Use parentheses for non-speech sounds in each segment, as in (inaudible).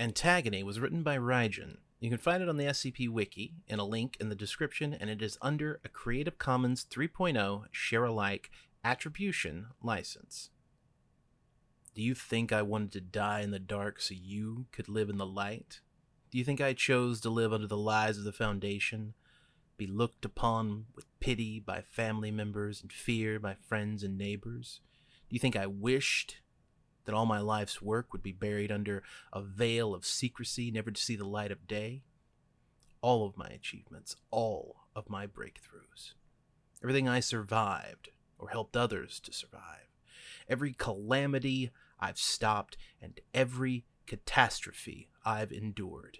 Antagony was written by Raijin. You can find it on the SCP Wiki in a link in the description, and it is under a Creative Commons 3.0 share alike attribution license. Do you think I wanted to die in the dark so you could live in the light? Do you think I chose to live under the lies of the Foundation? Be looked upon with pity by family members and fear by friends and neighbors? Do you think I wished that all my life's work would be buried under a veil of secrecy, never to see the light of day? All of my achievements, all of my breakthroughs, everything I survived or helped others to survive, every calamity I've stopped, and every catastrophe I've endured.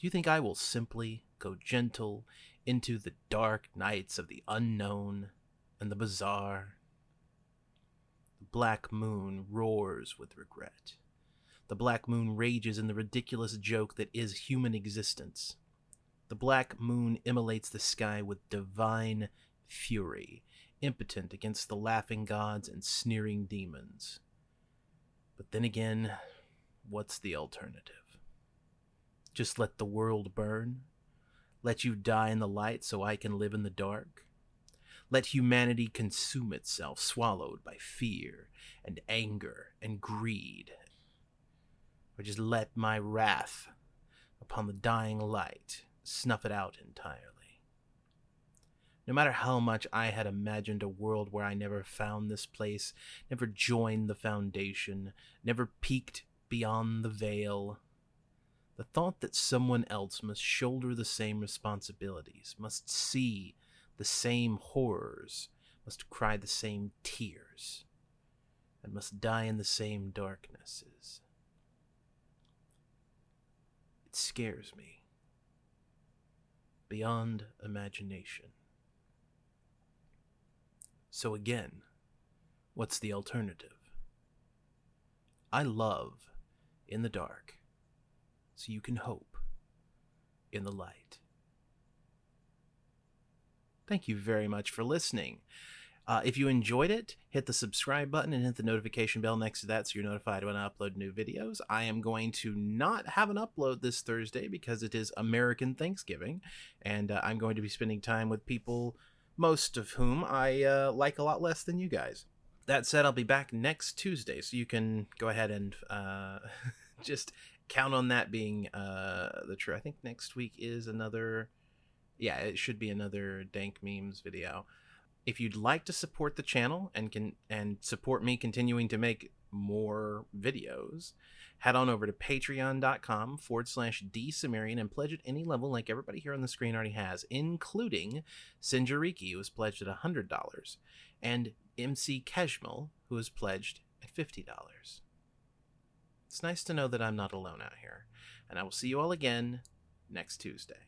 Do you think I will simply go gentle into the dark nights of the unknown and the bizarre? Black moon roars with regret. The black moon rages in the ridiculous joke that is human existence. The black moon immolates the sky with divine fury, impotent against the laughing gods and sneering demons. But then again, what's the alternative? Just let the world burn? Let you die in the light so I can live in the dark? Let humanity consume itself, swallowed by fear and anger and greed? Or just let my wrath upon the dying light snuff it out entirely? No matter how much I had imagined a world where I never found this place, never joined the Foundation, never peeked beyond the veil, the thought that someone else must shoulder the same responsibilities, must see the same horrors, must cry the same tears, and must die in the same darknesses. It scares me beyond imagination. So again, what's the alternative? I love in the dark, so you can hope in the light. Thank you very much for listening. Uh, if you enjoyed it, hit the subscribe button and hit the notification bell next to that so you're notified when I upload new videos. I am going to not have an upload this Thursday because it is American Thanksgiving, and uh, I'm going to be spending time with people most of whom I uh, like a lot less than you guys. That said, I'll be back next Tuesday, so you can go ahead and uh, (laughs) just count on that being uh, the true. I think next week is another. Yeah, it should be another dank memes video. If you'd like to support the channel and can and support me continuing to make more videos, head on over to patreon.com forward slash dsumerian and pledge at any level like everybody here on the screen already has, including Sinjariki, who has pledged at $100, and MC Keshmal, who has pledged at $50. It's nice to know that I'm not alone out here, and I will see you all again next Tuesday.